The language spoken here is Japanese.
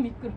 미끄 러.